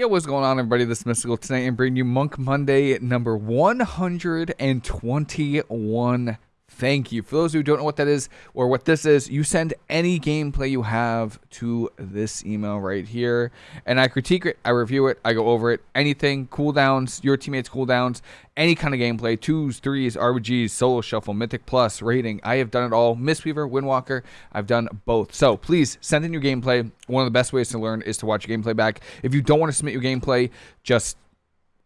Yeah, what's going on, everybody? This is Mystical tonight and bringing you Monk Monday number 121. Thank you. For those who don't know what that is or what this is, you send any gameplay you have to this email right here, and I critique it, I review it, I go over it. Anything, cooldowns, your teammates' cooldowns, any kind of gameplay, twos, threes, RBGs, solo shuffle, mythic plus, rating. I have done it all. Mistweaver, Windwalker, I've done both. So please send in your gameplay. One of the best ways to learn is to watch your gameplay back. If you don't want to submit your gameplay, just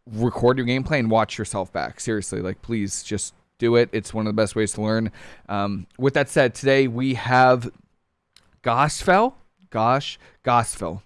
record your gameplay and watch yourself back. Seriously, like please just do it. It's one of the best ways to learn. Um, with that said, today we have Gospel. Gosh, Gospel.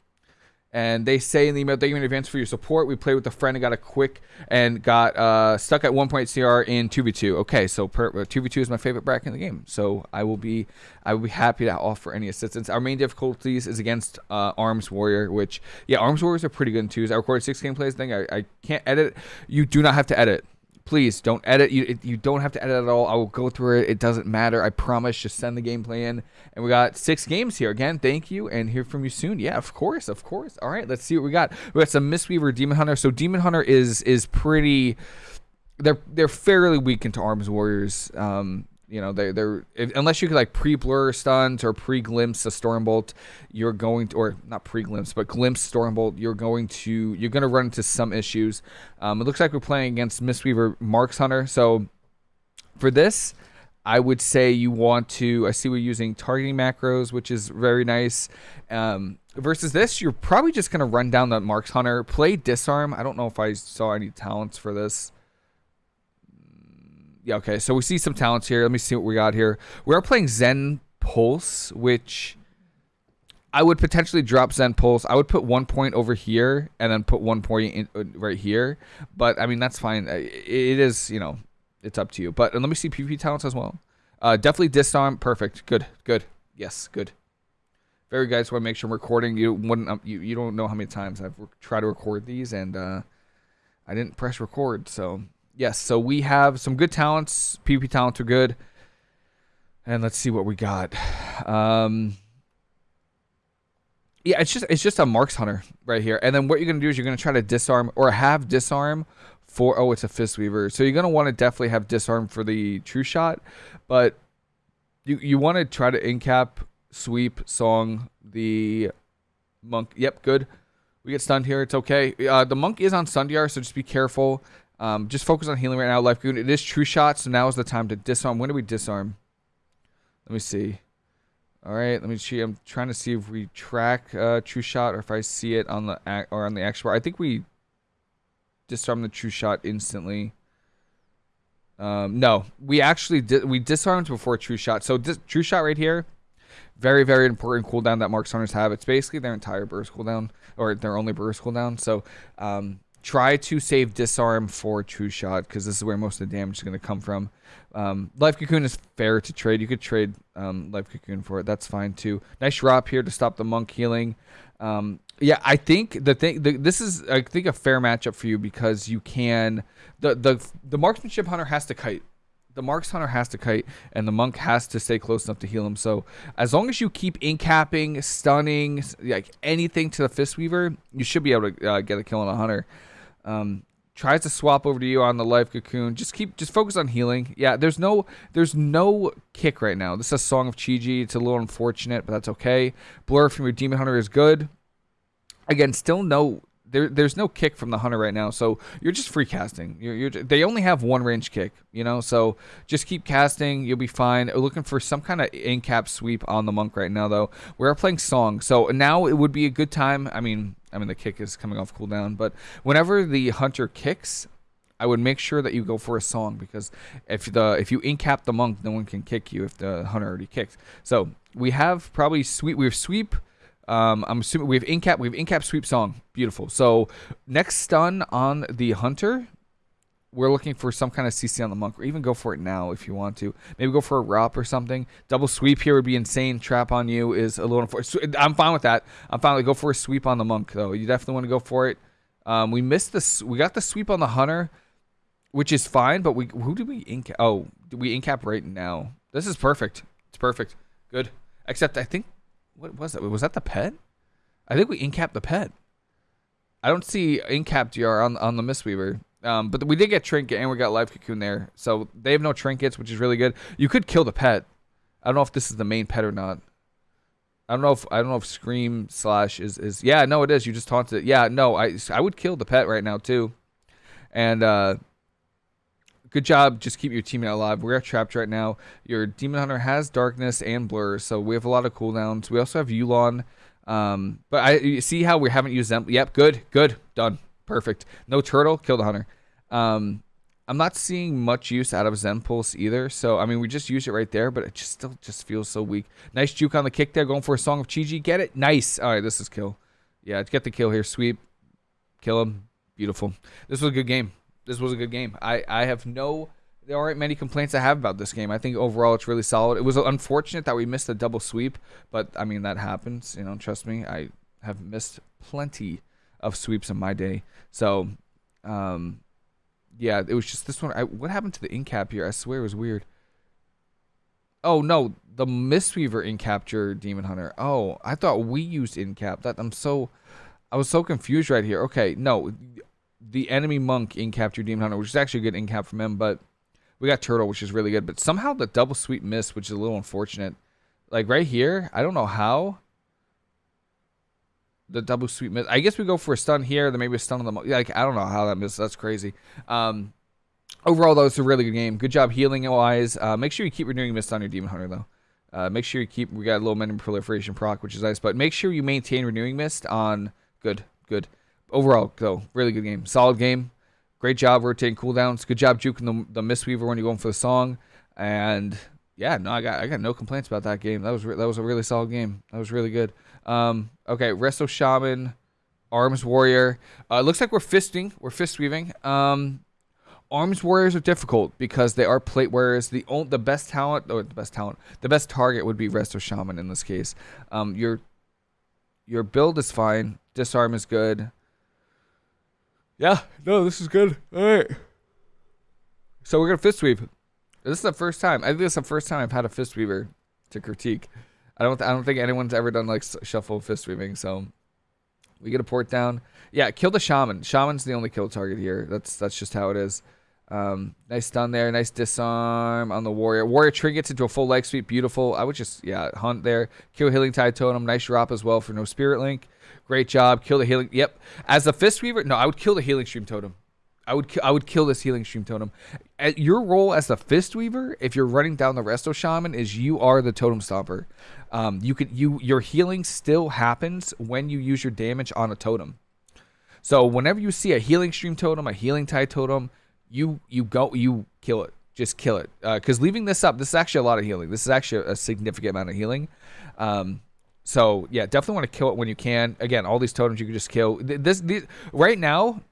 And they say in the email, thank you in advance for your support. We played with a friend and got a quick and got uh, stuck at one point CR in 2v2. Okay, so per, 2v2 uh, is my favorite bracket in the game. So I will be I will be happy to offer any assistance. Our main difficulties is against uh, Arms Warrior, which, yeah, Arms Warriors are pretty good in twos. I recorded six gameplays thing. I, I can't edit. You do not have to edit please don't edit. You you don't have to edit at all. I will go through it. It doesn't matter. I promise. Just send the gameplay in. And we got six games here. Again, thank you and hear from you soon. Yeah, of course, of course. All right, let's see what we got. We got some Mistweaver Demon Hunter. So Demon Hunter is is pretty. They're they're fairly weak into Arms Warriors. Um, you know, they they're if, unless you could like pre-blur stuns or pre-glimpse a Stormbolt, you're going to or not pre-glimpse but glimpse Stormbolt, you're going to you're going to run into some issues. Um, it looks like we're playing against Mistweaver Marks Hunter, so for this, I would say you want to. I see we're using targeting macros, which is very nice. Um, versus this, you're probably just going to run down that Marks Hunter, play disarm. I don't know if I saw any talents for this yeah, okay. So we see some talents here. Let me see what we got here. We are playing Zen Pulse, which I would potentially drop Zen Pulse. I would put one point over here and then put one point in, uh, right here. But I mean, that's fine. It is, you know, it's up to you. But let me see PvP talents as well. Uh, definitely disarm. Perfect. Good. Good. Yes. Good. Very guys. Want to make sure I'm recording. You wouldn't. Um, you you don't know how many times I've tried to record these and uh, I didn't press record. So yes, so we have some good talents. PvP talents are good. And let's see what we got. Um, yeah, it's just it's just a Marks Hunter right here. And then what you're gonna do is you're gonna try to disarm or have disarm for oh it's a Fist Weaver. So you're gonna want to definitely have disarm for the true shot, but you you want to try to incap, sweep, song, the monk. Yep, good. We get stunned here. It's okay. Uh, the monk is on Sundiar, so just be careful. Um, just focus on healing right now. Life Goon. It is true shot, so now is the time to disarm. When do we disarm? Let me see. All right, let me see. I'm trying to see if we track uh, true shot or if I see it on the or on the bar. I think we disarm the true shot instantly. Um, no, we actually did. We disarmed before true shot. So true shot right here, very very important cooldown that Marks Hunters have. It's basically their entire burst cooldown or their only burst cooldown. So um, try to save disarm for true shot because this is where most of the damage is going to come from. Um, Life Cocoon is fair to trade. You could trade um, Life Cocoon for it. That's fine too. Nice drop here to stop the monk healing. Um, yeah, I think the thing the, this is I think a fair matchup for you because you can the the the marksmanship hunter has to kite the Marks Hunter has to kite, and the Monk has to stay close enough to heal him. So as long as you keep incapping, stunning, like anything to the Fist Weaver, you should be able to uh, get a kill on a Hunter. Um, tries to swap over to you on the life cocoon. Just keep, just focus on healing. Yeah, there's no, there's no kick right now. This is a Song of Chi-Ji. It's a little unfortunate, but that's okay. Blur from your Demon Hunter is good. Again, still no there, there's no kick from the hunter right now, so you're just free casting. You're, you're, they only have one range kick, you know, so just keep casting. You'll be fine. We're looking for some kind of in cap sweep on the monk right now, though. We're playing song, so now it would be a good time. I mean, I mean the kick is coming off cooldown, but whenever the hunter kicks, I would make sure that you go for a song because if the if you incap the monk, no one can kick you if the hunter already kicks. So we have probably sweep. We have sweep um, I'm assuming we have incap. We have incap sweep song. Beautiful. So next stun on the hunter. We're looking for some kind of CC on the monk, or even go for it now if you want to. Maybe go for a ROP or something. Double sweep here would be insane. Trap on you is a little. Unfortunate. I'm fine with that. I'm fine go for a sweep on the monk though. You definitely want to go for it. Um, we missed this. We got the sweep on the hunter, which is fine. But we who did we incap? Oh, did we incap right now? This is perfect. It's perfect. Good. Except I think what was that? Was that the pet? I think we incapped the pet. I don't see incap DR on on the Mistweaver. Um, but we did get trinket and we got life cocoon there, so they have no trinkets, which is really good. You could kill the pet. I don't know if this is the main pet or not. I don't know if I don't know if scream slash is is yeah no it is you just taunted it yeah no I I would kill the pet right now too, and uh, good job just keep your teammate alive. We're trapped right now. Your demon hunter has darkness and blur, so we have a lot of cooldowns. We also have Yu'lon. Um, but I you see how we haven't used them. Yep, good, good, done, perfect. No turtle, kill the hunter. Um, I'm not seeing much use out of Zen Pulse either. So I mean, we just use it right there, but it just still just feels so weak. Nice juke on the kick there, going for a Song of Chi-Ji. Get it? Nice. All right, this is kill. Yeah, get the kill here. Sweep, kill him. Beautiful. This was a good game. This was a good game. I I have no there aren't many complaints I have about this game. I think overall it's really solid. It was unfortunate that we missed a double sweep, but I mean that happens. You know, trust me. I have missed plenty of sweeps in my day. So, um, yeah, it was just this one. I, what happened to the incap here? I swear it was weird. Oh no, the Mistweaver in capture Demon Hunter. Oh, I thought we used in cap. That I'm so, I was so confused right here. Okay, no, the enemy monk in capture Demon Hunter, which is actually a good in cap from him, but we got Turtle, which is really good, but somehow the double sweep missed, which is a little unfortunate. Like right here, I don't know how. The double sweep miss. I guess we go for a stun here, then maybe a stun on the. Like I don't know how that missed. That's crazy. Um, overall, though, it's a really good game. Good job healing wise. Uh, make sure you keep renewing mist on your demon hunter though. Uh, make sure you keep. We got a little enemy proliferation proc, which is nice, but make sure you maintain renewing mist on. Good, good. Overall, though, really good game. Solid game. Great job rotating cooldowns. Good job juking the, the mist weaver when you're going for the song. And yeah, no, I got I got no complaints about that game. That was that was a really solid game. That was really good. Um, okay, Resto Shaman, Arms Warrior. Uh, looks like we're fisting. We're fist weaving. Um, Arms Warriors are difficult because they are plate wearers. The only, the best talent, or the best talent, the best target would be Resto Shaman in this case. Um, your your build is fine. Disarm is good. Yeah, no, this is good. All right. So we're gonna fist weave. This is the first time. I think this is the first time I've had a fist weaver to critique. I don't. I don't think anyone's ever done like shuffle fist weaving. So we get a port down. Yeah, kill the shaman. Shaman's the only kill target here. That's that's just how it is. Um, nice stun there. Nice disarm on the warrior. Warrior trinkets into a full leg sweep. Beautiful. I would just yeah hunt there. Kill healing tide totem. Nice drop as well for no spirit link. Great job. Kill the healing. Yep. As a fist weaver, no, I would kill the healing stream totem. I would I would kill this healing stream totem. At your role as the fist weaver, if you're running down the resto shaman, is you are the totem stomper. Um, you could you your healing still happens when you use your damage on a totem. So whenever you see a healing stream totem, a healing tie totem, you you go you kill it. Just kill it. Because uh, leaving this up, this is actually a lot of healing. This is actually a significant amount of healing. Um, so yeah, definitely want to kill it when you can. Again, all these totems you can just kill. This, this right now,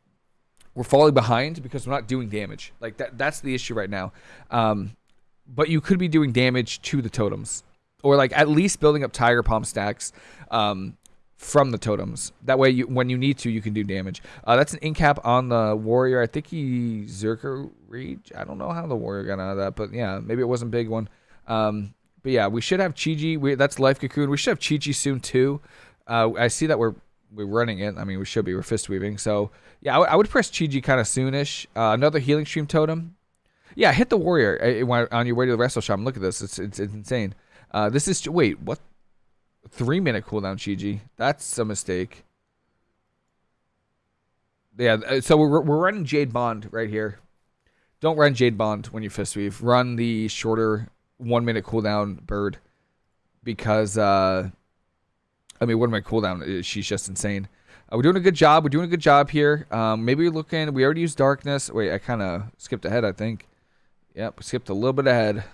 we're falling behind because we're not doing damage. Like that that's the issue right now. Um, but you could be doing damage to the totems, or like at least building up tiger palm stacks. Um, from the totems. That way, you when you need to, you can do damage. Uh, that's an incap on the warrior. I think he Zerker Rage. I don't know how the warrior got out of that, but yeah, maybe it wasn't big one. Um, but yeah, we should have Chi-Ji. We, that's Life Cocoon. We should have Chi-Ji soon too. Uh, I see that we're we're running it. I mean, we should be. We're fist weaving. So yeah, I, would press Chi-Ji kind of soonish. Uh, another healing stream totem. Yeah, hit the warrior uh, on your way to the Resto Shaman. Look at this. It's it's, it's insane. Uh, this is wait what? Three minute cooldown Chi-Ji. That's a mistake. Yeah, uh, so we're we're running Jade Bond right here. Don't run Jade Bond when you fist weave. Run the shorter one minute cooldown bird because uh I mean one minute cooldown she's just insane. Uh, we're doing a good job. We're doing a good job here. Um, maybe we're looking. We already used darkness. Wait, I kind of skipped ahead. I think. Yep, skipped a little bit ahead.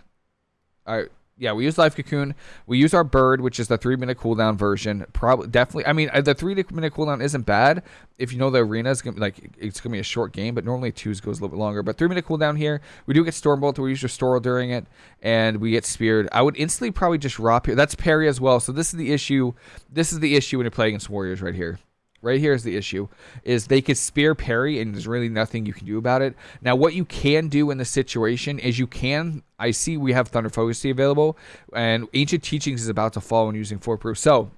All right yeah, we use Life Cocoon. We use our Bird, which is the three minute cooldown version. Probably, definitely. I mean, uh, the three minute cooldown isn't bad if you know the arena is gonna be like it's gonna be a short game, but normally twos goes a little bit longer. But three minute cooldown here, we do get Stormbolt. We use Restore during it, and we get Speared. I would instantly probably just drop here. That's parry as well. So this is the issue. This is the issue when you're playing against Warriors right here. Right here is the issue, is they could spear parry and there's really nothing you can do about it. Now, what you can do in this situation is you can, I see we have Thunder Focus Tea available, and Ancient Teachings is about to fall when using 4 proof. So,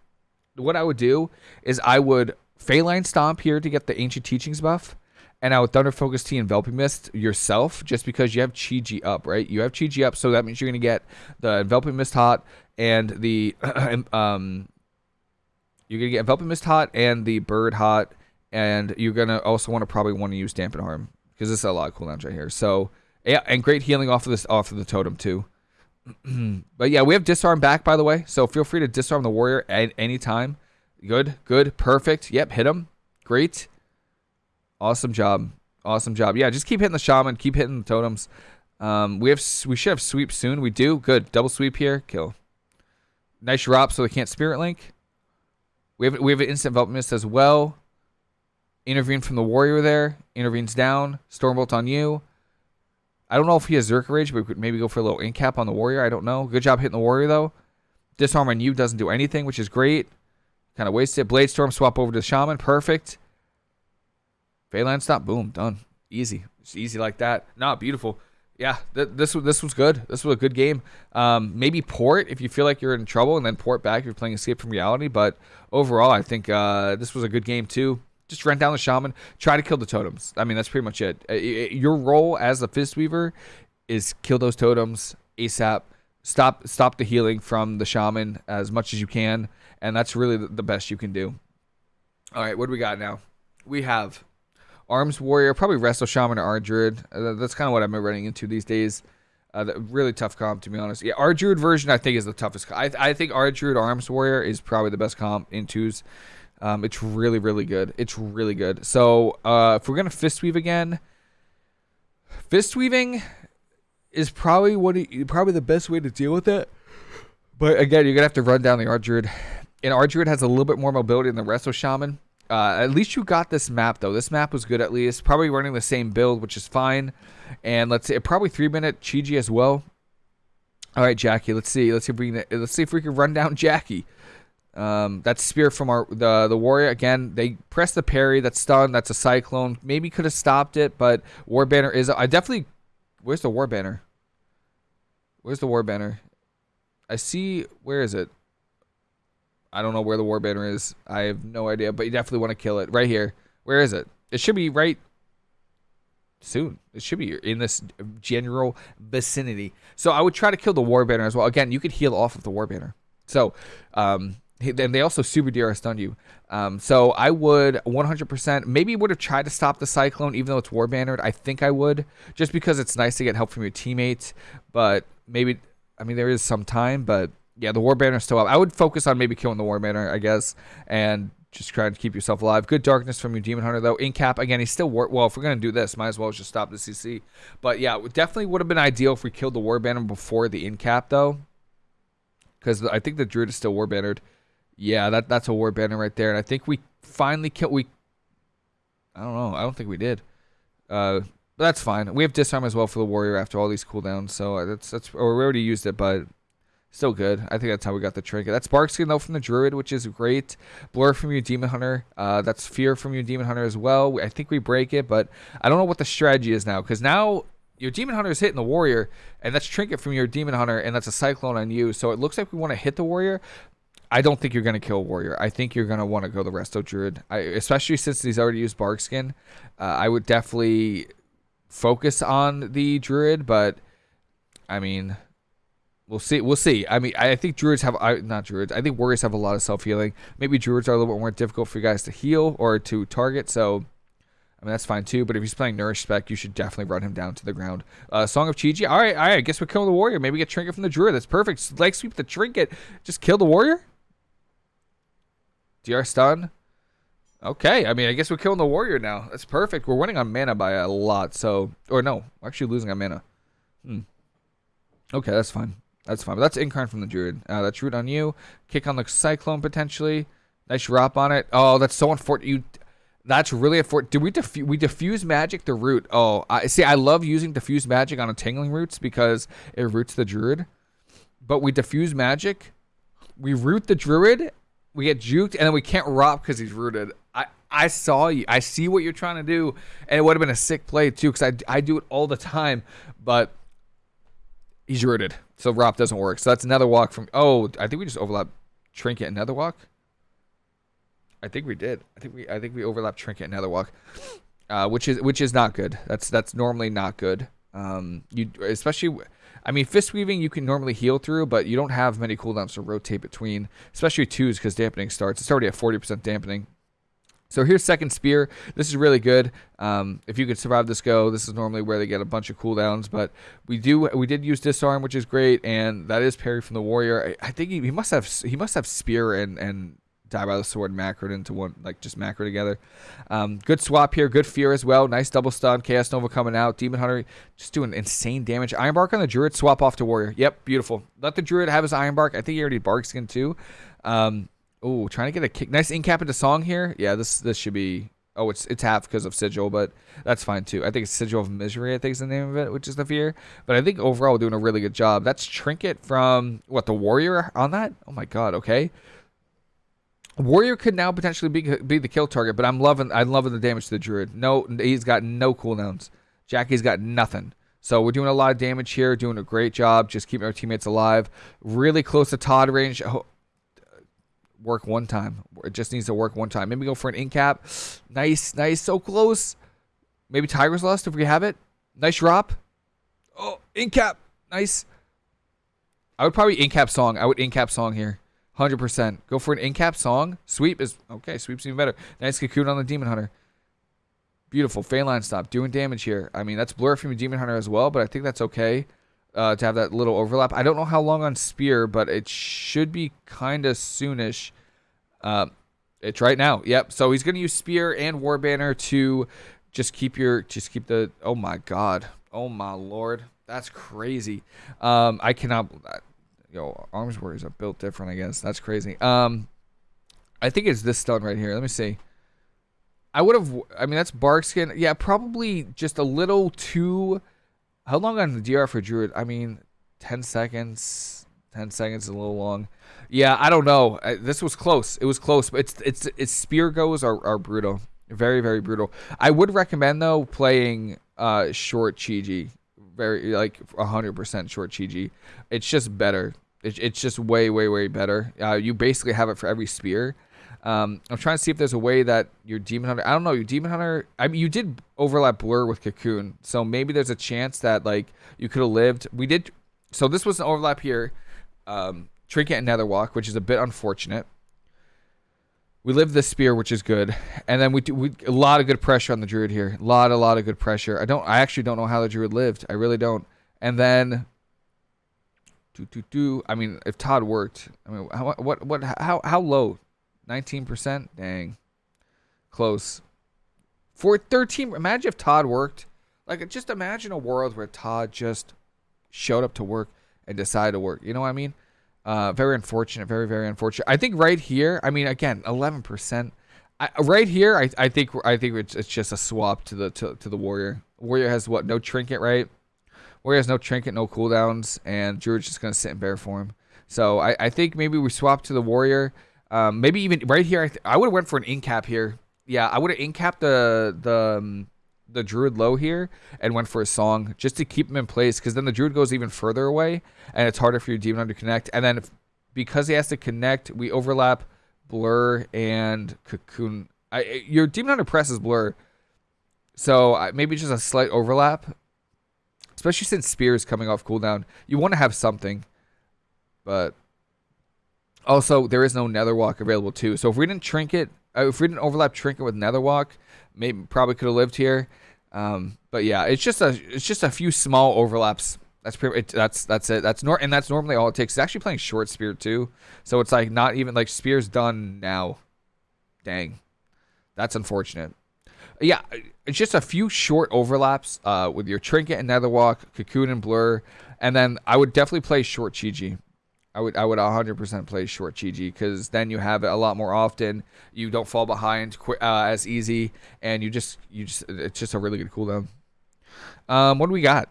what I would do is I would Faeline Stomp here to get the Ancient Teachings buff. And now with Thunder Focus Tea Enveloping Mist yourself, just because you have Chi Ji up, right? You have Chi Ji up, so that means you're going to get the Enveloping Mist hot and the um, you're gonna get enveloping mist hot and the bird hot, and you're gonna also want to probably want to use dampen harm because this is a lot of cooldowns right here. So yeah, and great healing off of this off of the totem too. but yeah, we have disarm back by the way, so feel free to disarm the warrior at any time. Good, good, perfect. Yep, hit him. Great, awesome job, awesome job. Yeah, just keep hitting the shaman, keep hitting the totems. Um, we have we should have sweep soon. We do good. Double sweep here. Kill. Nice drop so they can't spirit link. We have we have an instant envelopment mist as well. Intervene from the warrior there. Intervenes down. Stormbolt on you. I don't know if he has Zerka Rage, but we could maybe go for a little incap on the warrior. I don't know. Good job hitting the warrior though. Disarm on you doesn't do anything, which is great. Kind of wasted. Blade Storm swap over to Shaman. Perfect. Faeline stop. Boom. Done. Easy. It's easy like that. Not beautiful yeah, th- this this was good. This was a good game. Um, maybe port if you feel like you're in trouble, and then port back if you're playing Escape from Reality. But overall, I think uh, this was a good game too. Just rent down the shaman, try to kill the totems. I mean, that's pretty much it. Your role as a Fist Weaver is kill those totems ASAP. Stop stop the healing from the shaman as much as you can, and that's really the best you can do. All right, what do we got now? We have Arms Warrior, probably Resto Shaman or Ardruid. Uh, that's kind of what I've been running into these days. Uh, really tough comp, to be honest. Yeah, Ardruid version, I think, is the toughest. I, I think Ardruid Arms Warrior is probably the best comp in twos. Um, it's really, really good. It's really good. So, uh, if we're going to Fist Weave again, Fist Weaving is probably what it, probably the best way to deal with it. But again, you're going to have to run down the Ardruid. And Ardruid has a little bit more mobility than the Resto Shaman. Uh, at least you got this map though. This map was good at least. Probably running the same build, which is fine. And let's see, probably three minute Chi-Ji as well. All right, Jackie. Let's see. Let's see if we can. Let's see if we can run down Jackie. Um, that's spear from our the the warrior again. They press the parry. That's stun. That's a cyclone. Maybe could have stopped it, but war banner is. I definitely. Where's the war banner? Where's the war banner? I see. Where is it? I don't know where the war banner is. I have no idea, but you definitely want to kill it right here. Where is it? It should be right soon. It should be in this general vicinity. So I would try to kill the war banner as well. Again, you could heal off of the war banner. So, um, and they also super DRS stunned you. Um, so I would 100%, maybe would have tried to stop the Cyclone, even though it's war bannered. I think I would, just because it's nice to get help from your teammates. But maybe, I mean, there is some time, but yeah, the war banner still up. I would focus on maybe killing the war banner, I guess, and just trying to keep yourself alive. Good darkness from your demon hunter though. In cap again, he's still war. Well, if we're gonna do this, might as well just stop the CC. But yeah, it definitely would have been ideal if we killed the war banner before the in cap though, because I think the druid is still war bannered. Yeah, that that's a war banner right there, and I think we finally killed. We, I don't know. I don't think we did. Uh, but that's fine. We have disarm as well for the warrior after all these cooldowns, so that's that's. Or we already used it, but Still good. I think that's how we got the trinket. That's Bark Skin, though, from the Druid, which is great. Blur from your Demon Hunter. Uh, that's Fear from your Demon Hunter as well. I think we break it, but I don't know what the strategy is now. Because now your Demon Hunter is hitting the Warrior, and that's Trinket from your Demon Hunter, and that's a Cyclone on you. So it looks like we want to hit the Warrior. I don't think you're going to kill Warrior. I think you're going to want to go the Resto Druid. I, especially since he's already used Bark Skin. Uh, I would definitely focus on the Druid, but... I mean, We'll see. We'll see. I mean, I think druids have I, not druids. I think warriors have a lot of self healing. Maybe druids are a little bit more difficult for you guys to heal or to target. So, I mean, that's fine too. But if he's playing nourish spec, you should definitely run him down to the ground. Uh, Song of Chi-Ji. All right, all right. I guess we're killing the warrior. Maybe get trinket from the druid. That's perfect. Leg sweep the trinket. Just kill the warrior. DR stun. Okay, I mean, I guess we're killing the warrior now. That's perfect. We're winning on mana by a lot. So, or no, actually losing on mana. Hmm. Okay, that's fine. That's fine. But that's Incarn from the Druid. Uh, that's Root on you. Kick on the Cyclone potentially. Nice drop on it. Oh, that's so unfortunate. You, that's really a fort. Did we diffuse? We diffuse magic the root. Oh, I see. I love using diffuse magic on entangling roots because it roots the druid. But we diffuse magic, we root the druid, we get juked, and then we can't rot because he's rooted. I I saw you. I see what you're trying to do, and it would have been a sick play too because I I do it all the time, but he's rooted. So ROP doesn't work. So that's another walk from. Oh, I think we just overlap Trinket and Netherwalk. I think we did. I think we I think we overlapped Trinket and Netherwalk, uh, which is which is not good. That's that's normally not good. Um, you especially, I mean, fist weaving you can normally heal through, but you don't have many cooldowns to rotate between, especially twos because dampening starts. It's already at forty percent dampening. So here's second spear. This is really good. Um, if you could survive this go, this is normally where they get a bunch of cooldowns. But we do we did use disarm, which is great, and that is parry from the warrior. I, I think he, he, must have he must have spear and and die by the sword macroed into one like just macro together. Um, good swap here, good fear as well. Nice double stun. Chaos Nova coming out. Demon Hunter just doing insane damage. Iron Bark on the Druid. Swap off to warrior. Yep, beautiful. Let the Druid have his Iron Bark. I think he already bark skin too. Um, Oh, trying to get a kick. Nice incap into song here. Yeah, this this should be. Oh, it's it's half because of sigil, but that's fine too. I think it's sigil of misery. I think is the name of it, which is the fear. But I think overall we're doing a really good job. That's trinket from what the warrior on that. Oh my god. Okay. Warrior could now potentially be be the kill target, but I'm loving I'm loving the damage to the druid. No, he's got no cooldowns. Jackie's got nothing. So we're doing a lot of damage here, doing a great job, just keeping our teammates alive. Really close to Todd range work one time. It just needs to work one time. Maybe go for an in cap. Nice, nice, so close. Maybe Tiger's Lust if we have it. Nice drop. Oh, in cap. Nice. I would probably in cap song. I would in cap song here. 100%. Go for an in cap song. Sweep is okay. Sweep's even better. Nice cocoon on the Demon Hunter. Beautiful. Faeline stop. Doing damage here. I mean, that's blur from the Demon Hunter as well, but I think that's okay uh, to have that little overlap. I don't know how long on Spear, but it should be kind of soonish. Uh, it's right now. Yep. So he's going to use Spear and War Banner to just keep your, just keep the, oh my God. Oh my Lord. That's crazy. Um, I cannot, yo, Arms Warriors are built different, I guess. That's crazy. Um, I think it's this stun right here. Let me see. I would have, I mean, that's bark skin. Yeah, probably just a little too how long on the DR for Druid? I mean, 10 seconds. 10 seconds is a little long. Yeah, I don't know. I, this was close. It was close, but it's it's it's spear goes are, are brutal. Very very brutal. I would recommend though playing uh short Chi-Ji. Very like 100% short Chi-Ji. It's just better. It, it's just way way way better. Uh, you basically have it for every spear. Um, I'm trying to see if there's a way that your Demon Hunter. I don't know. Your Demon Hunter. I mean, you did overlap Blur with Cocoon, so maybe there's a chance that like you could have lived. We did. So this was an overlap here. Um, Trinket and Netherwalk, which is a bit unfortunate. We lived the spear, which is good, and then we do we, a lot of good pressure on the druid here. A lot, a lot of good pressure. I don't. I actually don't know how the druid lived. I really don't. And then do do do. I mean, if Todd worked, I mean, how, what what how how low 19%? Dang. Close. For 13, imagine if Todd worked. Like, just imagine a world where Todd just showed up to work and decided to work. You know what I mean? Uh, very unfortunate. Very, very unfortunate. I think right here, I mean, again, 11%. I, right here, I, I think I think it's, it's just a swap to the to, to the warrior. Warrior has what? No trinket, right? Warrior has no trinket, no cooldowns, and Druid's just gonna sit in bear form. So I, I think maybe we swap to the warrior. Um, maybe even right here, I, I would have went for an incap here. Yeah, I would have incapped the the um, the druid low here and went for a song just to keep him in place because then the druid goes even further away and it's harder for your demon to connect. And then if, because he has to connect, we overlap blur and cocoon. I, your demon hunter presses blur, so maybe just a slight overlap. Especially since spear is coming off cooldown, you want to have something, but also, there is no Netherwalk available too. So if we didn't trinket, uh, if we didn't overlap trinket with Netherwalk, maybe probably could have lived here. Um, but yeah, it's just a it's just a few small overlaps. That's pretty. It, that's that's it. That's nor and that's normally all it takes. It's actually playing short spear too, so it's like not even like spear's done now. Dang, that's unfortunate. Yeah, it's just a few short overlaps uh, with your trinket and Netherwalk, cocoon and blur, and then I would definitely play short Chi-Ji. I would I would 100% play short Chi-Ji because then you have it a lot more often. You don't fall behind uh, as easy, and you just you just it's just a really good cooldown. Um, what do we got?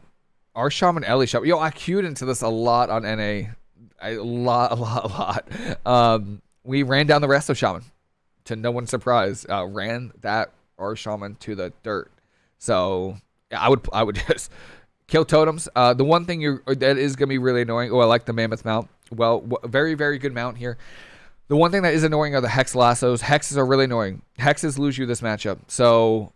Our shaman Ellie shop. Yo, I queued into this a lot on NA, a lot, a lot, a lot. Um, we ran down the Resto Shaman, to no one's surprise. Uh, ran that our shaman to the dirt. So I would I would just kill totems. Uh, the one thing you that is gonna be really annoying. Oh, I like the mammoth mount well, very, very good mount here. The one thing that is annoying are the hex lassos. Hexes are really annoying. Hexes lose you this matchup. So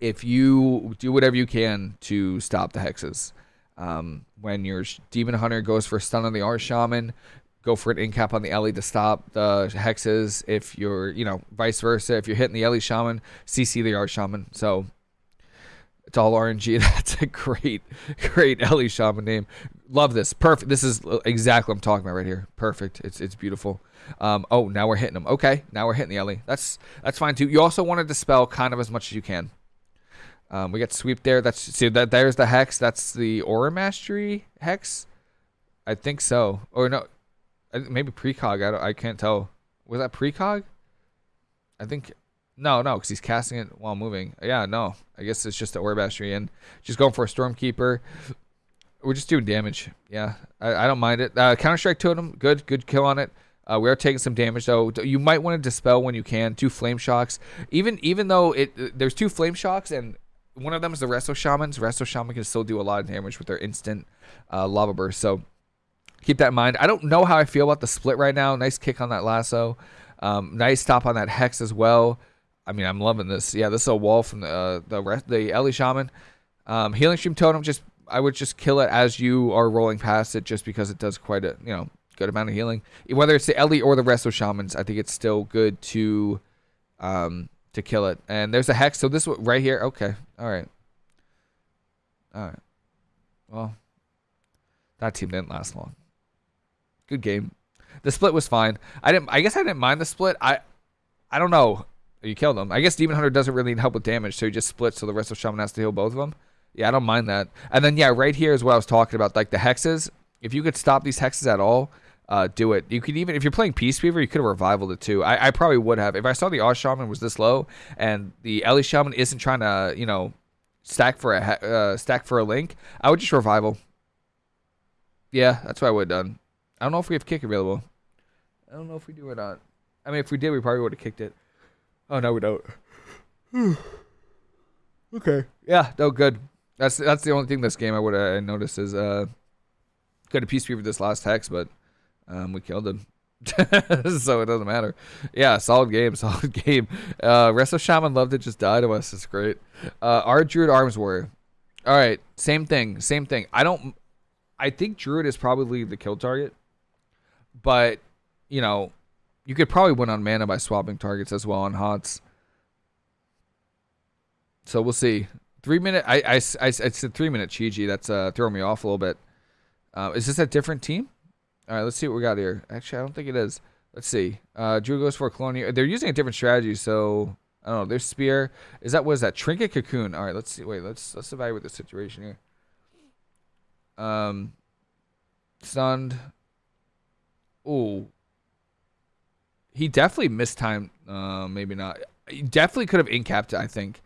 if you do whatever you can to stop the hexes, um, when your demon hunter goes for a stun on the arch shaman, go for an incap on the Ellie to stop the hexes. If you're, you know, vice versa. If you're hitting the Ellie shaman, CC the arch shaman. So it's all RNG. That's a great, great Ellie shaman name. Love this. Perfect. This is exactly what I'm talking about right here. Perfect. It's it's beautiful. Um, oh, now we're hitting them. Okay, now we're hitting the Ellie. That's that's fine too. You also want to dispel kind of as much as you can. Um, we got sweep there. That's see that there's the hex. That's the aura mastery hex. I think so. Or no, maybe precog. I I can't tell. Was that precog? I think no, no, because he's casting it while moving. Yeah, no. I guess it's just the aura mastery and just going for a stormkeeper. We're just doing damage. Yeah, I, I don't mind it. Uh, Counter strike totem, good, good kill on it. Uh, we are taking some damage though. You might want to dispel when you can. Two flame shocks. Even even though it there's two flame shocks and one of them is the Resto Shamans. Resto Shaman can still do a lot of damage with their instant uh, lava burst. So keep that in mind. I don't know how I feel about the split right now. Nice kick on that lasso. Um, nice stop on that hex as well. I mean, I'm loving this. Yeah, this is a wall from the uh, the rest, the Ellie Shaman. Um, Healing Stream Totem. Just I would just kill it as you are rolling past it, just because it does quite a you know good amount of healing. Whether it's the Ellie or the Resto Shamans, I think it's still good to um, to kill it. And there's a hex. So this one right here. Okay. All right. All right. Well, that team didn't last long. Good game. The split was fine. I didn't. I guess I didn't mind the split. I, I don't know. You killed them. I guess Demon Hunter doesn't really need help with damage, so he just splits. So the Resto Shaman has to heal both of them. Yeah, I don't mind that. And then yeah, right here is what I was talking about, like the hexes. If you could stop these hexes at all, uh, do it. You could even, if you're playing Peace Weaver, you could have revivaled it too. I, I probably would have. If I saw the Oz Shaman was this low and the Ellie Shaman isn't trying to, you know, stack for a uh, stack for a link, I would just revival. Yeah, that's what I would have done. I don't know if we have kick available. I don't know if we do or not. I mean, if we did, we probably would have kicked it. Oh no, we don't. okay. Yeah. No. Good. That's that's the only thing this game I would have noticed is uh, got a Peace Weaver this last hex, but um, we killed him. so it doesn't matter. Yeah, solid game, solid game. Uh, Resto Shaman loved it, just died to us. It's great. Uh, our Druid Arms Warrior. All right, same thing, same thing. I don't. I think Druid is probably the kill target, but you know, you could probably win on mana by swapping targets as well on HOTS. So we'll see. Three minute. I I, I, I said three minute Chi-Ji. That's uh throwing me off a little bit. Uh, is this a different team? All right, let's see what we got here. Actually, I don't think it is. Let's see. Uh, Drew goes for Colonial. They're using a different strategy, so I don't know. There's Spear. Is that what is that? Trinket Cocoon. All right, let's see. Wait, let's let's evaluate the situation here. Um, stunned. Oh, he definitely missed time. Uh, maybe not. He definitely could have incapped it. I think.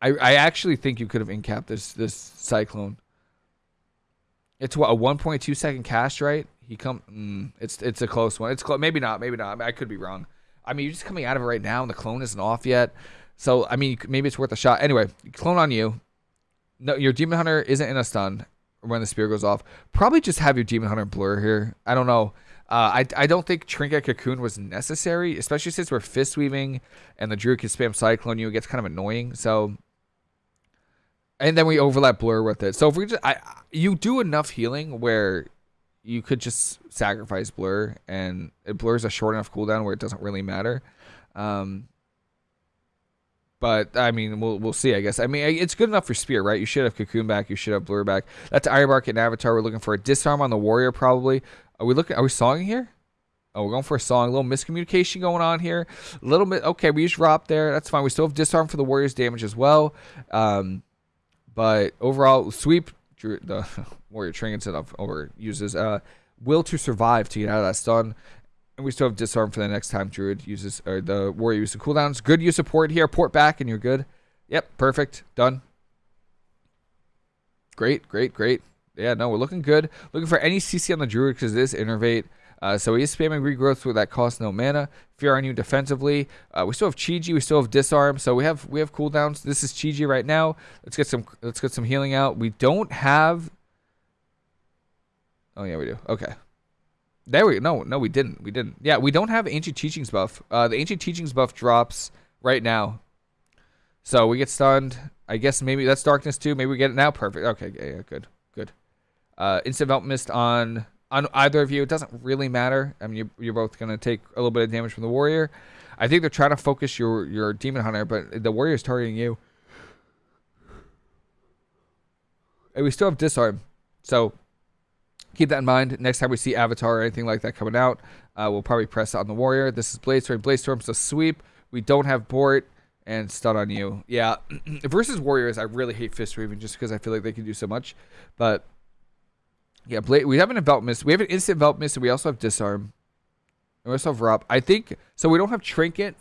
I I actually think you could have incapped this this cyclone. It's what a 1.2 second cast, right? He come. Mm, it's it's a close one. It's close. Maybe not. Maybe not. I, could be wrong. I mean, you're just coming out of it right now, and the clone isn't off yet. So I mean, maybe it's worth a shot. Anyway, clone on you. No, your demon hunter isn't in a stun when the spear goes off. Probably just have your demon hunter blur here. I don't know. Uh, I, I don't think Trinket Cocoon was necessary, especially since we're fist weaving and the druid can spam cyclone you. It gets kind of annoying. So, and then we overlap blur with it. So if we just, I, you do enough healing where you could just sacrifice blur and it blurs a short enough cooldown where it doesn't really matter. Um, but I mean, we'll we'll see. I guess. I mean, it's good enough for spear, right? You should have cocoon back. You should have blur back. That's Ironbark and Avatar. We're looking for a disarm on the warrior, probably. Are we looking? Are we songing here? Oh, we're going for a song. A little miscommunication going on here. A little bit. Okay, we just drop there. That's fine. We still have disarm for the warrior's damage as well. Um, but overall, sweep the warrior trinkets it over uses uh, will to survive to get out of that stun. And we still have disarm for the next time Druid uses or the warrior uses cooldowns. Good use of port here. Port back and you're good. Yep, perfect. Done. Great, great, great. Yeah, no, we're looking good. Looking for any CC on the Druid because this innervate. Uh, so he is spamming regrowth with that costs no mana. Fear on you defensively. Uh, we still have Chi-Ji, we still have disarm, so we have we have cooldowns. This is Chi-Ji right now. Let's get some let's get some healing out. We don't have. Oh yeah, we do. Okay. There we no no we didn't we didn't yeah we don't have ancient teachings buff. Uh, the ancient teachings buff drops right now, so we get stunned. I guess maybe that's darkness too. Maybe we get it now. Perfect. Okay, yeah, yeah good, good. Uh, instant mist on on either of you. It doesn't really matter. I mean, you're, you're both gonna take a little bit of damage from the warrior. I think they're trying to focus your your demon hunter, but the warrior is targeting you. And we still have disarm, so keep that in mind. Next time we see Avatar or anything like that coming out, uh, we'll probably press on the warrior. This is Blade Storm. Blade Storm's a sweep. We don't have Bort and stun on you. Yeah, versus warriors, I really hate fist weaving just because I feel like they can do so much. But yeah, Bla- we have an envelop mist. We have an instant envelop mist, and we also have disarm. And we also have ROP. I think so. We don't have trinket.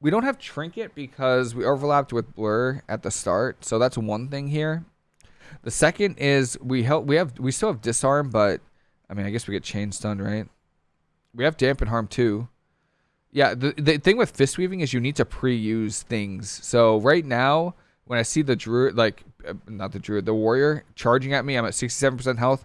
We don't have trinket because we overlapped with blur at the start. So that's one thing here. The second is we help. We have we still have disarm, but I mean I guess we get chain stun, right? We have dampen harm too. Yeah, the the thing with fist weaving is you need to pre-use things. So right now, when I see the druid, like not the druid, the warrior charging at me, I'm at 67% health.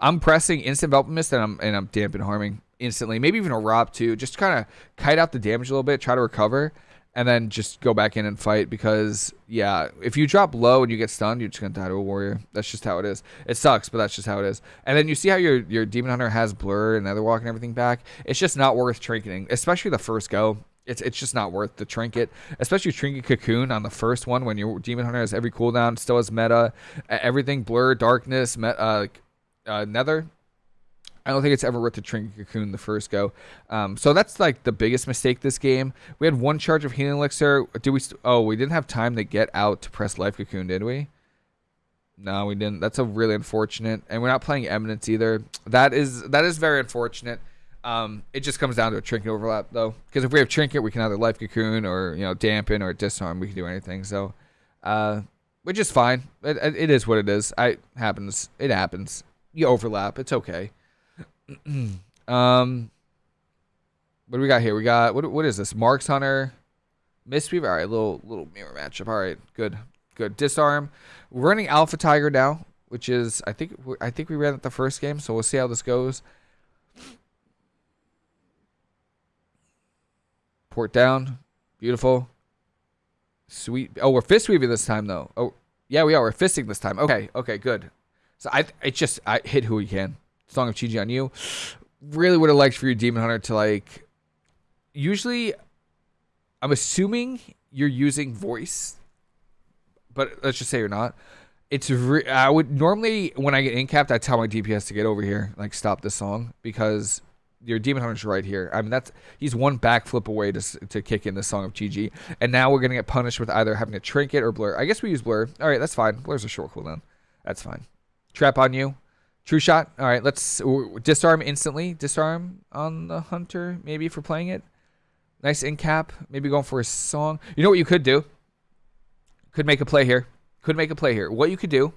I'm pressing instant envelop mist and I'm and I'm dampen harming instantly. Maybe even a ROP too. Just kind of kite out the damage a little bit, try to recover and then just go back in and fight because yeah, if you drop low and you get stunned, you're just gonna die to a warrior. That's just how it is. It sucks, but that's just how it is. And then you see how your your demon hunter has blur and netherwalk and everything back. It's just not worth trinketing, especially the first go. It's it's just not worth the trinket, especially trinket cocoon on the first one when your demon hunter has every cooldown, still has meta, everything blur, darkness, met, uh, uh, nether I don't think it's ever worth the Trinket Cocoon the first go. Um, so that's like the biggest mistake this game. We had one charge of Healing Elixir. Do we? Oh, we didn't have time to get out to press Life Cocoon, did we? No, we didn't. That's a really unfortunate. And we're not playing Eminence either. That is that is very unfortunate. Um, it just comes down to a trinket overlap though, because if we have trinket, we can either life cocoon or you know dampen or disarm. We can do anything. So, uh, which is fine. It, it is what it is. I happens. It happens. You overlap. It's okay. um, what do we got here? We got what? What is this? Marks Hunter, Mistweaver. All right, little little mirror matchup. All right, good, good. Disarm. We're running Alpha Tiger now, which is I think I think we ran it the first game, so we'll see how this goes. Port down, beautiful, sweet. Oh, we're fist weaving this time though. Oh, yeah, we are. We're fisting this time. Okay, okay, good. So I, it just I hit who we can. Song of Chi-Ji on you. Really would have liked for your Demon Hunter to like. Usually, I'm assuming you're using voice, but let's just say you're not. It's re- I would normally when I get incapped, I tell my DPS to get over here, like stop this song because your demon hunter's right here. I mean that's he's one backflip away to to kick in the song of Chi-Ji, and now we're gonna get punished with either having a trinket or blur. I guess we use blur. All right, that's fine. Blur's a short cooldown. That's fine. Trap on you. True shot. All right, let's disarm instantly. Disarm on the hunter, maybe for playing it. Nice in cap. Maybe going for a song. You know what you could do? Could make a play here. Could make a play here. What you could do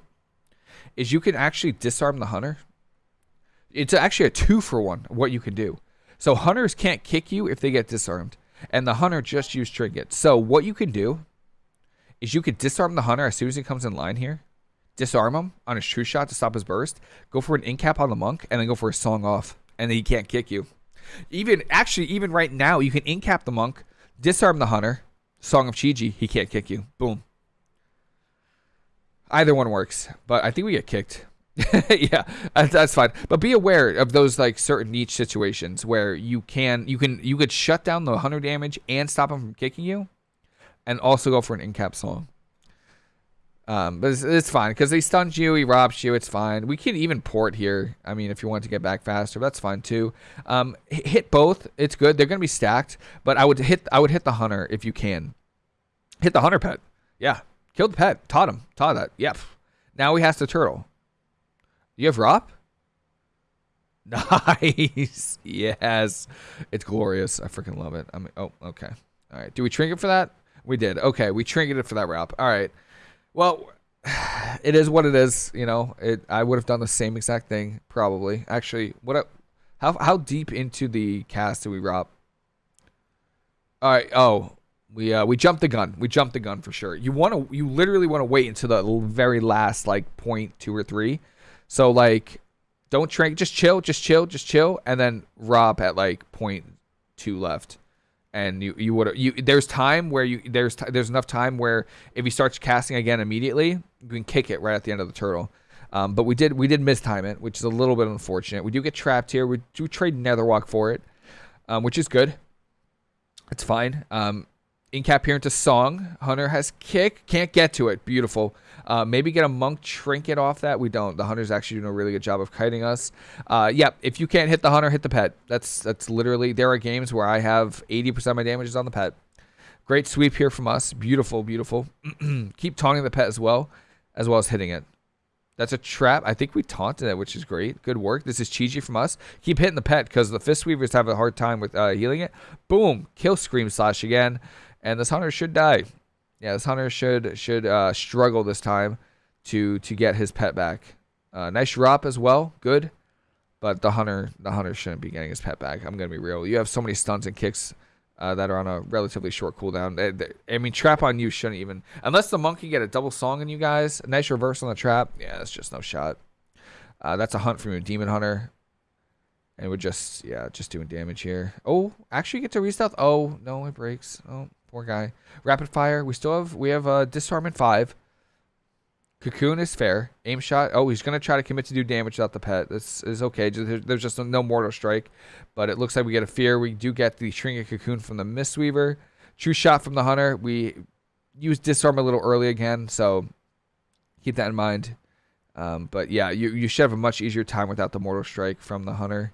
is you can actually disarm the hunter. It's actually a two for one. What you can do. So hunters can't kick you if they get disarmed, and the hunter just used trinkets. So what you can do is you could disarm the hunter as soon as he comes in line here disarm him on his true shot to stop his burst, go for an incap on the monk, and then go for a song off, and then he can't kick you. Even actually, even right now, you can incap the monk, disarm the hunter, song of Chi-Ji, he can't kick you. Boom. Either one works, but I think we get kicked. yeah, that's fine. But be aware of those like certain niche situations where you can you can you could shut down the hunter damage and stop him from kicking you, and also go for an incap song. Um, but it's, it's fine because he stuns you, he robs you. It's fine. We can even port here. I mean, if you want to get back faster, that's fine too. Um, hit both. It's good. They're gonna be stacked, but I would hit. I would hit the hunter if you can. Hit the hunter pet. Yeah, kill the pet. Taught him. Taught that. Yep. Now he has the turtle. You have ROP? Nice. yes. It's glorious. I freaking love it. I mean, oh, okay. All right. Do we trinket for that? We did. Okay. We trinketed for that ROP. All right. Well, it is what it is. You know, it. I would have done the same exact thing probably. Actually, what? How how deep into the cast did we rob? All right. Oh, we uh we jumped the gun. We jumped the gun for sure. You want to you literally want to wait until the very last like point two or three. So like Don't trank. Just chill. Just chill. Just chill. And then ROP at like point two left. And you you would you there's time where you there's t- there's enough time where if he starts casting again immediately you can kick it right at the end of the turtle. Um, but we did we did mistime it, which is a little bit unfortunate. We do get trapped here. We do trade Netherwalk for it, um, which is good. It's fine. Um, Incap here into Song. Hunter has kick. Can't get to it. Beautiful. Uh, maybe get a monk trinket off that. We don't. The hunter's actually doing a really good job of kiting us. Uh, yep. Yeah, if you can't hit the hunter, hit the pet. That's that's literally. There are games where I have 80% of my damage is on the pet. Great sweep here from us. Beautiful, beautiful. Keep taunting the pet as well, as well as hitting it. That's a trap. I think we taunted it, which is great. Good work. This is cheesy from us. Keep hitting the pet because the Fist Weavers have a hard time with uh, healing it. Boom. Kill Scream Slash again. And this hunter should die. Yeah, this hunter should should uh, struggle this time to to get his pet back. Uh, nice drop as well. Good. But the hunter the hunter shouldn't be getting his pet back. I'm to be real. You have so many stunts and kicks uh, that are on a relatively short cooldown. I mean, trap on you shouldn't even unless the monkey get a double song on you guys. A nice reverse on the trap. Yeah, it's just no shot. Uh, that's a hunt from your demon hunter, and we're just yeah just doing damage here. Oh, actually get to restealth. Oh no, it breaks. Oh poor guy. Rapid fire. We still have we have uh, disarmament five. Cocoon is fair. Aim shot. Oh, he's going to try to commit to do damage without the pet. This is okay. There's just no mortal strike. But it looks like we get a fear. We do get the Trinket Cocoon from the Mistweaver. True shot from the Hunter. We use disarm a little early again. So keep that in mind. Um, but yeah, you, you should have a much easier time without the mortal strike from the Hunter.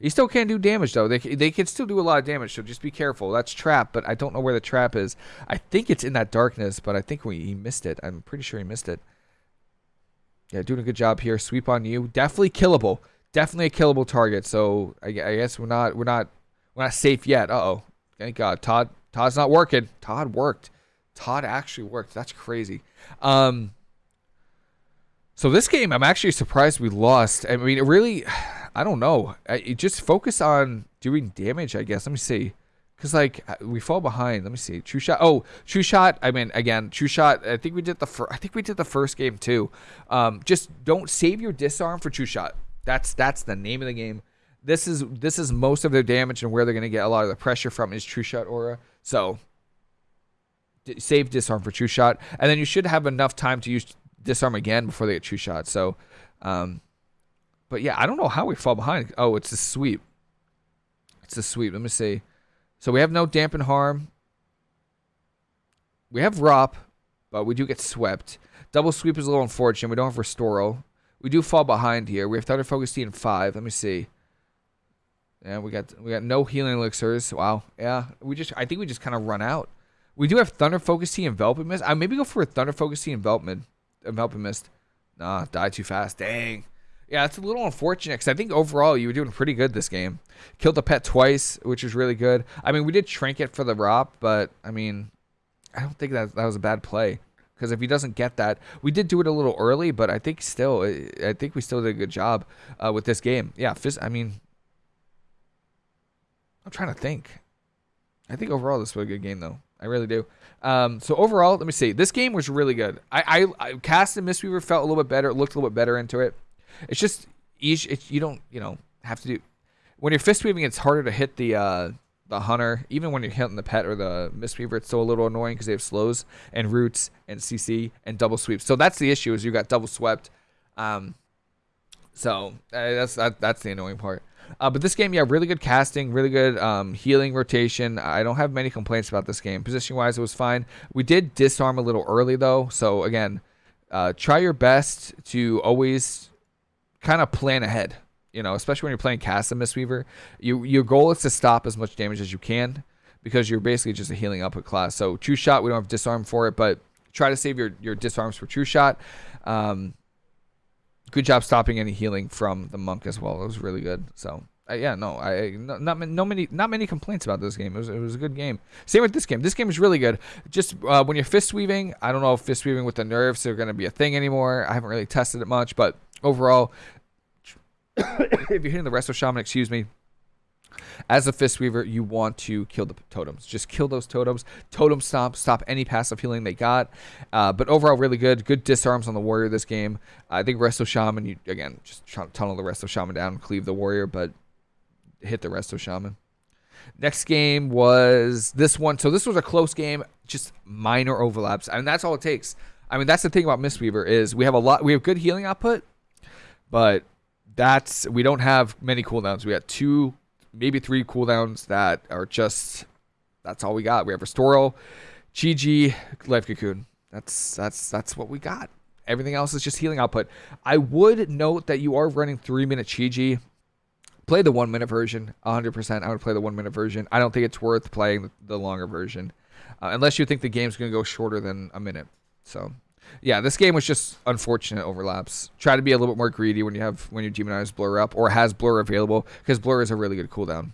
He still can't do damage though. They they can still do a lot of damage, so just be careful. That's trap, but I don't know where the trap is. I think it's in that darkness, but I think we he missed it. I'm pretty sure he missed it. Yeah, doing a good job here. Sweep on you. Definitely killable. Definitely a killable target. So I, I guess we're not we're not we're not safe yet. Uh oh. Thank God. Todd Todd's not working. Todd worked. Todd actually worked. That's crazy. Um. So this game, I'm actually surprised we lost. I mean, it really, I don't know. I, just focus on doing damage, I guess. Let me see. Cause like uh, we fall behind. Let me see. True shot. Oh, true shot. I mean, again, true shot. I think we did the first. I think we did the first game too. Um, just don't save your disarm for true shot. That's that's the name of the game. This is this is most of their damage and where they're gonna get a lot of the pressure from is true shot aura. So save disarm for true shot, and then you should have enough time to use disarm again before they get true shot. So, um, but yeah, I don't know how we fall behind. Oh, it's a sweep. It's a sweep. Let me see. So we have no dampen harm. We have Rop, but we do get swept. Double sweep is a little unfortunate. We don't have Restoral. We do fall behind here. We have Thunder Focus Tea in five. Let me see. Yeah, we got we got no healing elixirs. Wow. Yeah, we just I think we just kind of run out. We do have Thunder Focus Tea Enveloping Mist. I maybe go for a Thunder Focus Tea Envelopment Enveloping Mist. Nah, die too fast. Dang. Yeah, it's a little unfortunate because I think overall you were doing pretty good this game. Killed the pet twice, which was really good. I mean, we did Trinket for the Rop, but I mean, I don't think that that was a bad play. Because if he doesn't get that, we did do it a little early, but I think still, I think we still did a good job uh, with this game. Yeah, I mean, I'm trying to think. I think overall this was a good game though. I really do. Um, so overall, let me see. This game was really good. I, I, I cast and Mistweaver felt a little bit better. Looked a little bit better into it. It's just each. It's, you don't you know have to do when you're fist weaving. It's harder to hit the uh, the hunter. Even when you're hitting the pet or the Mistweaver. it's still a little annoying because they have slows and roots and CC and double sweeps. So that's the issue is you got double swept. Um, so uh, that's that, that's the annoying part. Uh, but this game, yeah, really good casting, really good um, healing rotation. I don't have many complaints about this game. Position wise, it was fine. We did disarm a little early though, so again, uh, try your best to always kind of plan ahead. You know, especially when you're playing Cast and Mistweaver, you your goal is to stop as much damage as you can because you're basically just a healing output class. So True Shot, we don't have disarm for it, but try to save your your disarms for True Shot. Um, good job stopping any healing from the monk as well. It was really good. So uh, yeah, no, I no, not no many not many complaints about this game. It was it was a good game. Same with this game. This game is really good. Just uh, when you're fist weaving, I don't know if fist weaving with the nerfs are going to be a thing anymore. I haven't really tested it much, but overall, if you're hitting the Resto Shaman, excuse me, As a Fist Weaver, you want to kill the totems. Just kill those totems. Totem stop. Stop any passive healing they got. Uh, but overall, really good. Good disarms on the warrior this game. I think Resto Shaman, you again, just tunnel the Resto Shaman down, cleave the warrior, but hit the Resto Shaman. Next game was this one. So this was a close game, just minor overlaps, and that's all it takes. I mean, that's the thing about Mistweaver is we have a lot, we have good healing output, but that's we don't have many cooldowns. We got two maybe three cooldowns that are just that's all we got. We have Restoral, GG, Life Cocoon. That's that's that's what we got. Everything else is just healing output. I would note that you are running three minute Chi Play the one minute version, 100%. I would play the one minute version. I don't think it's worth playing the longer version, uh, unless you think the game's going to go shorter than a minute. So yeah, this game was just unfortunate overlaps. Try to be a little bit more greedy when you have when you demonize blur up or has blur available because blur is a really good cooldown.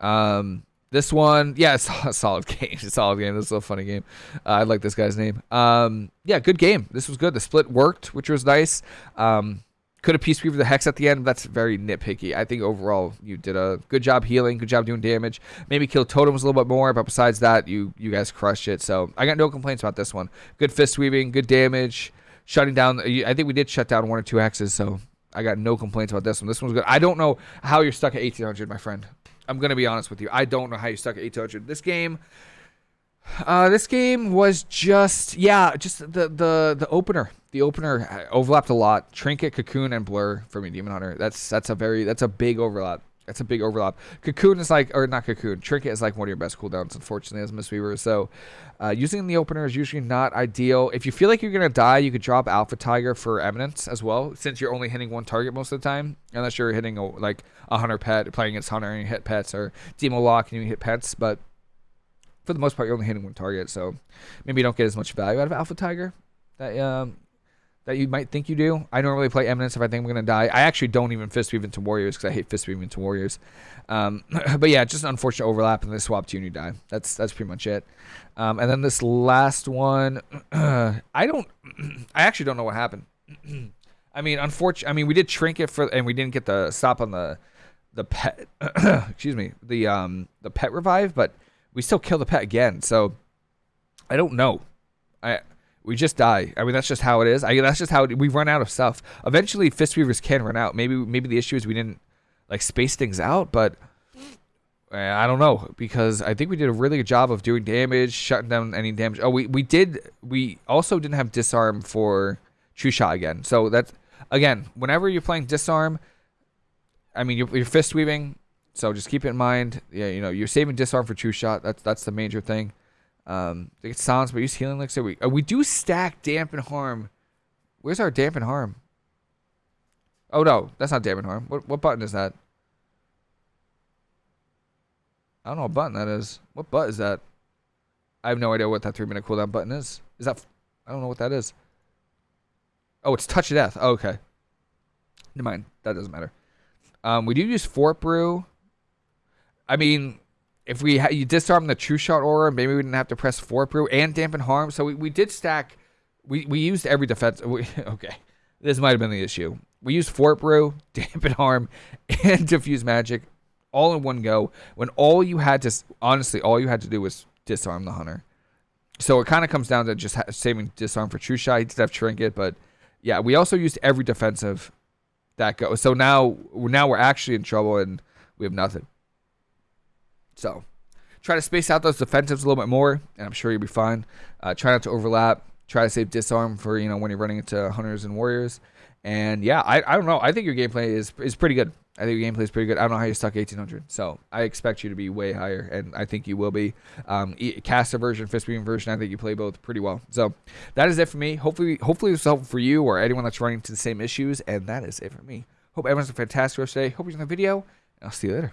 Um, this one, yeah, it's a solid game. It's a solid game. This is a funny game. Uh, I like this guy's name. Um, yeah, good game. This was good. The split worked, which was nice. Um, could have Peace Weaver the Hex at the end. That's very nitpicky. I think overall you did a good job healing, good job doing damage. Maybe kill totems a little bit more, but besides that, you you guys crushed it. So I got no complaints about this one. Good fist weaving, good damage, shutting down. Uh, I think we did shut down one or two hexes, so I got no complaints about this one. This one's good. I don't know how you're stuck at 1800, my friend. I'm gonna be honest with you. I don't know how you're stuck at 1800. This game. Uh, this game was just yeah, just the the the opener the opener overlapped a lot. Trinket, Cocoon, and Blur for me, Demon Hunter. That's that's a very that's a big overlap. That's a big overlap. Cocoon is like, or not Cocoon. Trinket is like one of your best cooldowns, unfortunately, as Mistweaver. So, uh, using the opener is usually not ideal. If you feel like you're gonna die, you could drop Alpha Tiger for Eminence as well, since you're only hitting one target most of the time, unless you're hitting a, like a Hunter pet, playing against Hunter and you hit pets, or Demo Lock and you hit pets. But for the most part, you're only hitting one target, so maybe you don't get as much value out of Alpha Tiger. That um, that you might think you do. I normally play Eminence if I think I'm going to die. I actually don't even fist weave into Warriors because I hate fist weaving into Warriors. Um, but yeah, just an unfortunate overlap and they swap to you and you die. That's that's pretty much it. Um, and then this last one, I don't, I actually don't know what happened. I mean, unfortunately, I mean, we did trinket for, and we didn't get the stop on the, the pet, excuse me, the um the pet revive, but we still kill the pet again. So I don't know. I we just die. I mean, that's just how it is. I that's just how it, we run out of stuff. Eventually, fist weavers can run out. Maybe maybe the issue is we didn't like space things out, but eh, I don't know because I think we did a really good job of doing damage, shutting down any damage. Oh, we we did. We also didn't have disarm for true shot again. So that's again, whenever you're playing disarm, I mean, you're fist weaving. So just keep it in mind. Yeah, you know, you're saving disarm for true shot. That's that's the major thing. Um, get silence, but use healing elixir. We uh, we do stack dampen harm. Where's our dampen harm? Oh no, that's not dampen harm. What what button is that? I don't know what button that is. What button is that? I have no idea what that three minute cooldown button is. Is that? I don't know what that is. Oh, it's touch of death. Oh, okay. Never mind. That doesn't matter. Um, we do use Fort Brew. I mean, if we you disarm the true shot aura, maybe we didn't have to press fort brew and dampen harm. So we, we did stack. We we used every defense. We, okay, this might have been the issue. We used fort brew, dampen harm, and diffuse magic all in one go. When all you had to honestly, all you had to do was disarm the hunter. So it kind of comes down to just saving disarm for true shot. He did have trinket, but yeah, we also used every defensive that go. So now now we're actually in trouble and we have nothing. So try to space out those defensives a little bit more, and I'm sure you'll be fine. Uh, try not to overlap. Try to save disarm for you know when you're running into hunters and warriors. And yeah, I, I don't know. I think your gameplay is is pretty good. I think your gameplay is pretty good. I don't know how you stuck 1800, so I expect you to be way higher, and I think you will be. Um, caster version, fist beam version, I think you play both pretty well. So that is it for me. Hopefully, hopefully it's helpful for you or anyone that's running into the same issues. And that is it for me. Hope everyone's a fantastic rest day. Hope you're in the video, and I'll see you later.